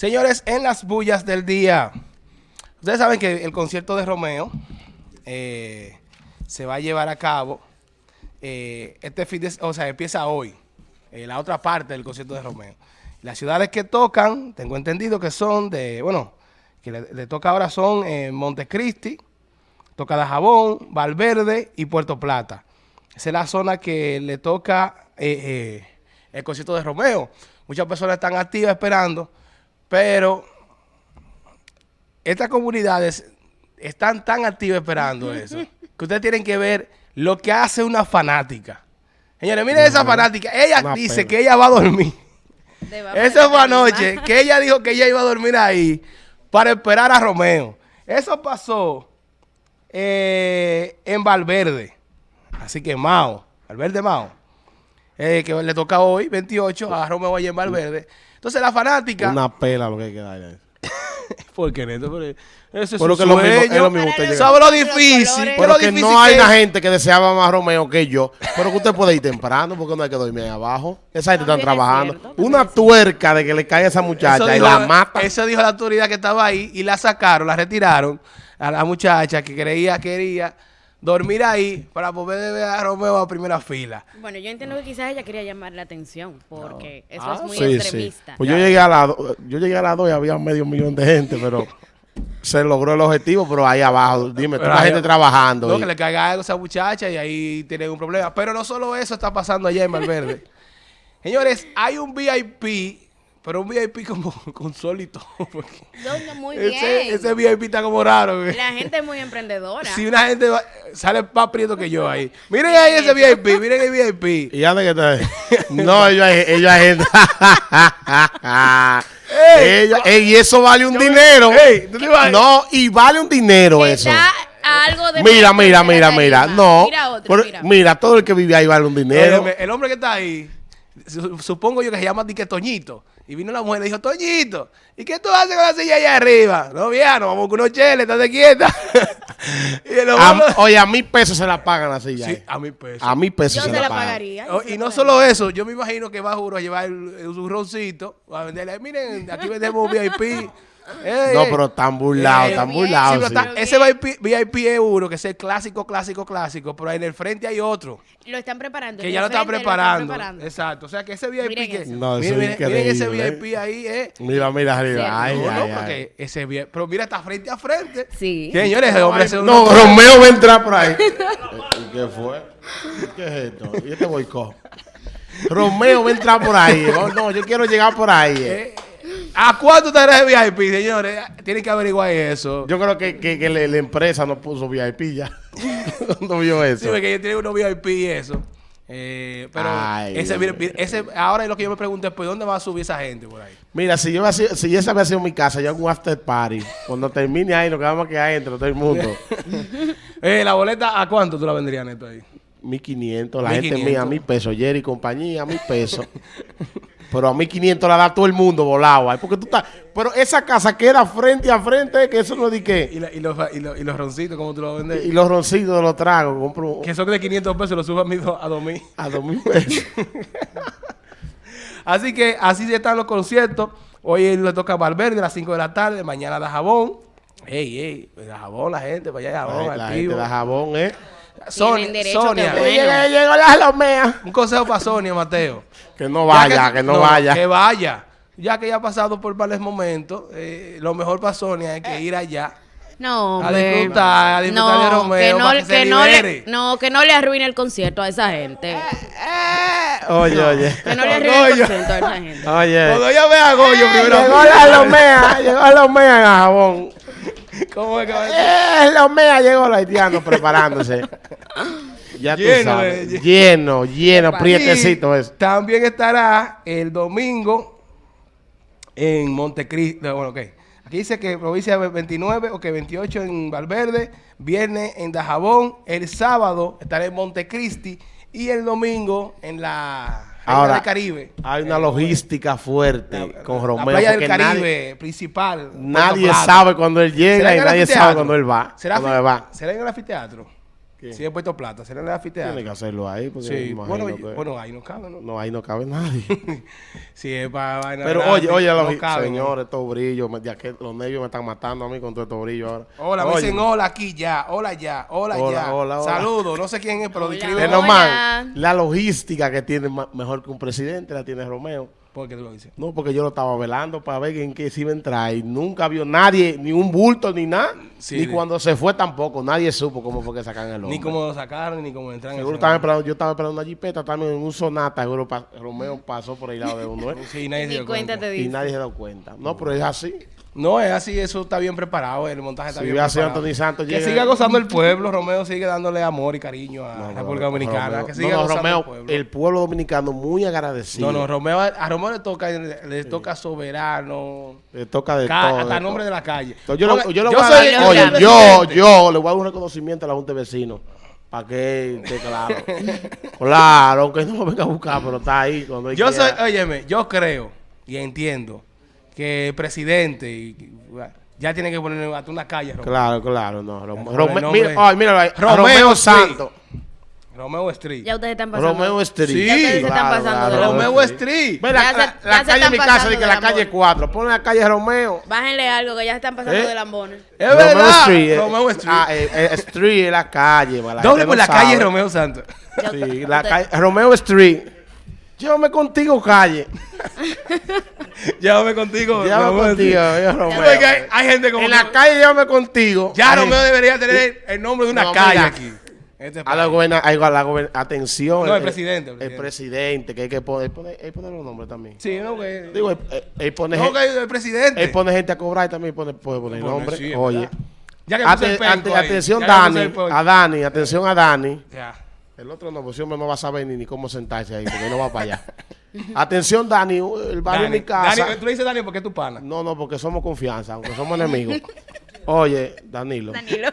Señores, en las bullas del día. Ustedes saben que el concierto de Romeo eh, se va a llevar a cabo eh, este fin de, o sea, empieza hoy, eh, la otra parte del concierto de Romeo. Las ciudades que tocan, tengo entendido que son de, bueno, que le, toca ahora son Montecristi, toca Dajabón, Valverde y Puerto Plata. Esa es la zona que le toca el concierto de Romeo. Muchas personas están activas esperando, pero estas comunidades están tan activas esperando eso, que ustedes tienen que ver lo que hace una fanática. Señores, miren esa fanática. Ella dice pena. que ella va a dormir. Eso fue la anoche, que ella dijo que ella iba a dormir ahí para esperar a Romeo. Eso pasó eh, en Valverde. Así que Mao, Valverde Mao, eh, que le toca hoy, 28, a Romeo allá en Valverde. Entonces la fanática... Una pela lo que hay que darle. ¿Por qué, Neto? Pero Eso es Pero su que es lo mismo- es sueño. lo mismo usted. ¿Sabe lo difícil? colores. ¿Qué Pero que difícil no hay que una gente que deseaba más Romeo que yo. Pero que usted puede ir temprano porque no hay que dormir ahí abajo. Esa gente está También es trabajando. cierto, Una tuerca de que le cae a esa muchacha y dijo- la mata. Eso dijo la autoridad que estaba ahí y la sacaron, la retiraron a la muchacha que creía, quería dormir ahí para poder ver a Romeo a primera fila. Bueno, yo entiendo que quizás ella quería llamar la atención porque eso Ah, es muy Sí, sí. extremista. Pues yo llegué a las do- yo llegué a las 2 y había medio millón de gente, pero se logró el objetivo, pero ahí abajo, dime, toda la gente trabajando. No, y- que le caiga algo a esa muchacha y ahí tienen un problema. Pero no solo eso está pasando allá en Valverde. Señores, hay un VIP, pero un VIP como con sol y todo. porque No, muy bien. ese, ese VIP está como raro. güey. La gente es muy emprendedora. Si una gente va- sale más prieto que yo ahí. Miren ahí ese VIP, miren el VIP. ¿Y anda que está? No, ellos hay, ellos hay gente. Ey, Ellos- ey, y eso vale un dinero. Ey, ¿tú te? No, y vale un dinero eso. algo de Mira, mira, mira, mira. No. Mira otro, pero- mira. mira, todo el que vive ahí vale un dinero. El hombre que está ahí, supongo yo que se llama Dique Toñito. Y vino la mujer y le dijo, Toñito, ¿y qué tú haces con la silla allá arriba? No, vieja, nos vamos con unos cheles, estate quieta. y el hombre, A- oye, a mil pesos se la pagan así ya. sí, a mi peso. A mil pesos Yo se, se la pagan. pagaría. Oh, y la no pagaría. solo eso, yo me imagino que va juro a llevar su roncito, a venderle, miren, aquí vendemos VIP. Ey, No, pero tan burlado, Ey, tan burlado. Sí, sí. está- ese VIP, VIP es uno, que es el clásico, clásico, clásico, pero ahí en el frente hay otro. Lo están preparando. Que ya lo está frente preparando. preparando. Exacto. O sea que ese VIP Miren que. No, eso miren, es miren- miren ese VIP ahí, eh. Mira, mira arriba. Sí. Ay, no, no, ay, ay. porque ese VIP. Pero mira, está frente a frente. Sí. Señores, ese hombre No, una- Romeo va a entrar por ahí. ¿Y ¿Qué fue? ¿Qué es esto? ¿Y este boicot? Romeo va a entrar por ahí. Oh, no, yo quiero llegar por ahí. eh. ¿A cuánto estará ese VIP, señores? Tienen que averiguar eso. Yo creo que, que, la empresa no puso VIP ya. no vio Sí, eso. porque ellos tienen unos VIP y eso. Eh, pero Ay, ese, VIP ese, ahora lo que yo me pregunto es, ¿por dónde va a subir esa gente por ahí? Mira, si yo sido- si esa había sido mi casa, yo hago un after party. Cuando termine ahí, quedamos que hay entre todo el mundo. Eh, la boleta, ¿a cuánto tú la vendrías, Neto, ahí? 1500, la gente 1500. mía, mil pesos. Jerry y compañía, mil pesos. Pero a 1500 la da todo el mundo volado. Porque tú estás. Pero esa casa queda frente a frente, que eso no de ¿Y, la- los, y, los, y los roncitos, ¿cómo tú lo vendes? Y los roncitos los trago. Compro Que son de 500 pesos, los subo a, mil- a 2000. a dos mil pesos. Así que así están los conciertos. Hoy le toca a Valverde a las 5 de la tarde, mañana da jabón. Ey, ey, da jabón la gente, para allá jabón, la activo. gente da jabón, ¿eh? Sonia, Sonia. Llegó, la lomea. un consejo para Sonia, Mateo. Que no vaya, Ya que, no, vaya. Que vaya. Ya que ya ha pasado por varios momentos, eh, lo mejor para Sonia es que ir allá. No, A disfrutar, a disfrutar de Romeo, que no, para que se que no le, no, que no le arruine el concierto a esa gente. Oye, oye. Que no le arruine el concierto a esa gente. Oye. Cuando yo vea a Goyo primero. Llegó la lomea, llegó la lomea en jabón. ¿Cómo es que va a decir? Eh, lomea llegó el haitiano preparándose. Ya tú sabes. lleno, lleno, prietecito eso. También estará el domingo en Montecristi. no, Bueno, ok. Aquí dice que provincia 29 o que 28 en Valverde, viernes en Dajabón, el sábado estará en Montecristi y el domingo en la Ahora, del Caribe. Hay una logística fuerte con La Romeo. playa del Caribe nadie, principal. nadie sabe cuándo él llega ¿Será y nadie sabe cuándo él va. ¿Será, él va. ¿Será en el anfiteatro? ¿Qué? Si he puesto plata, será en el Tiene anfiteatro. que hacerlo ahí. Porque Sí, imagino bueno, que- bueno, ahí no cabe, ¿no? No, ahí no cabe nadie. Si es para vaina Pero oye, oye, no los cabe, señores, estos brillos, me- ya que los nervios me están matando a mí con todo estos brillos ahora. Hola, me Oye, dicen hola aquí ya, hola ya, hola, Hola, ya. hola, hola. Saludos, no sé quién es, pero describe. La logística que tiene mejor que un presidente la tiene Romeo. ¿Por qué tú lo dices? No, porque yo lo estaba velando para ver en qué se iba a entrar y nunca vio nadie, ni un bulto, ni nada. Sí, ni cuando se fue tampoco, nadie supo cómo fue que sacaron el hombre. Ni cómo lo sacaron, ni cómo entran. en Seguro el estaba esperando, yo estaba esperando una jipeta también en un sonata, seguro pa- Romeo pasó por el lado de uno, ¿eh? Sí, nadie se dio cuenta te y nadie se dio cuenta. No, pero es así. No, es así, eso está bien preparado, el montaje está bien preparado. Anthony Santos, que siga gozando el pueblo, Romeo sigue dándole amor y cariño a la no, República Dominicana. Romeo- que siga no, gozando Romeo, el pueblo. el pueblo dominicano muy agradecido. No, no, Romeo, a Romeo le toca, le toca soberano, Le toca de ca- todo. hasta de nombre todo. de la calle. Entonces, yo, a soy el oye, yo, yo le voy a dar un reconocimiento a la Junta de Vecinos. Para que esté claro. claro, aunque no me venga a buscar, pero está ahí. Cuando Yo soy, quiera. óyeme, yo creo y entiendo que presidente y- ya tiene que poner hasta una calle, Romeo. Claro, claro, no. Rom- Con el Rome- nombre. mira, ay, míralo Romeo Romeo. Santos. Romeo Street. Ya ustedes están pasando. Romeo Street. Sí. Ya ustedes se están pasando de Romeo Street. Ve la, la- la calle de mi casa, de que la calle 4. Pon la calle Romeo. Bájenle algo que ya se están pasando ¿Eh? de lambones. Es Romeo verdad. Street. eh, Romeo Street. Ah, eh, eh, Street es la calle. Doble por no la calle sabe. Romeo Santos. Sí, la calle, Romeo Street. Llévame contigo, calle. Llévame contigo. Llévame Romeo contigo, yo, Romeo. hay, hay gente como En que- la calle, llévame contigo. Ya Ay, Romeo debería tener el nombre de una No, calle mira. aquí. Este A la país. goberna, a la goberna- atención. No, el presidente, el El presidente. presidente, que hay que poner, poner, hay que poner los nombres también. Sí, no, que. Digo, él, él- él pone, no, gen- que el presidente. él pone gente a cobrar y también pone, puede poner Pone, nombre. sí, Oye. Ya que Ate- ante- atención, ya Dani. A Dani, atención a Dani. Ya. El otro no, pues hombre no va a saber ni, ni cómo sentarse ahí, porque no va para allá. atención, Dani, el barrio de mi casa. Dani, tú le dices Dani porque es tu pana. No, no, porque somos confianza, aunque somos enemigos. Oye, Danilo. Danilo.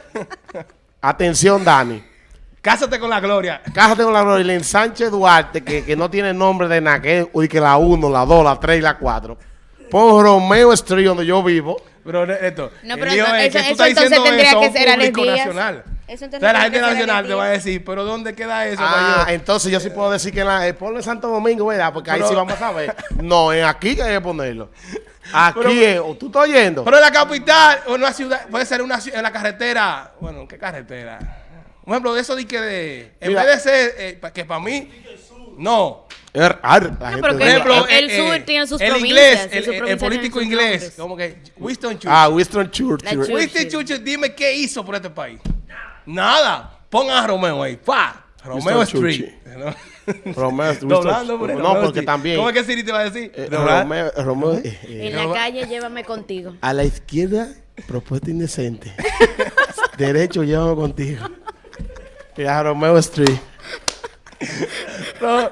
Atención, Dani. Cásate con la gloria. Cásate con la Gloria en Sánchez Duarte, que, que no tiene nombre de nada, que es uy, que la 1, la 2, la 3 y la 4. Pon Romeo Street, donde yo vivo. Pero esto. No, el pero lío eso- es que eso- tú eso estás entonces tendría eso que un ser Díaz. nacional. Eso entonces o sea, la gente nacional te va a decir, pero ¿dónde queda eso? Ah, entonces yo sí puedo decir que en la, eh, ponle Santo Domingo, ¿verdad? Porque ahí Pero- sí vamos a saber. No, es aquí que hay que ponerlo. Aquí Pero- es, o ¿tú estás oyendo? Pero en la capital, o en una ciudad, puede ser una ciudad, en la carretera. Bueno, ¿qué carretera? Por ejemplo, de eso de que de. En Mira. vez de ser. eh, que para mí. No. Er- ar, la no Por ejemplo, el eh, sur eh, tiene sus el provincias, inglés, el, sus el- el provincias político inglés, como que Winston Churchill. Ah, Winston Churchill. Churchill. Winston Churchill, dime qué hizo por este país. Nada. Pongan a Romeo ahí. ¡Pa! Romeo Winston Street. Romeo, Winston- Doblando por no, Romeo porque Street. también. ¿Cómo es que Siri te va a decir? eh. Romeo, Romeo, eh, eh, En la calle, llévame contigo. a la izquierda, propuesta indecente. Derecho, llévame contigo. Y a Romeo Street. No.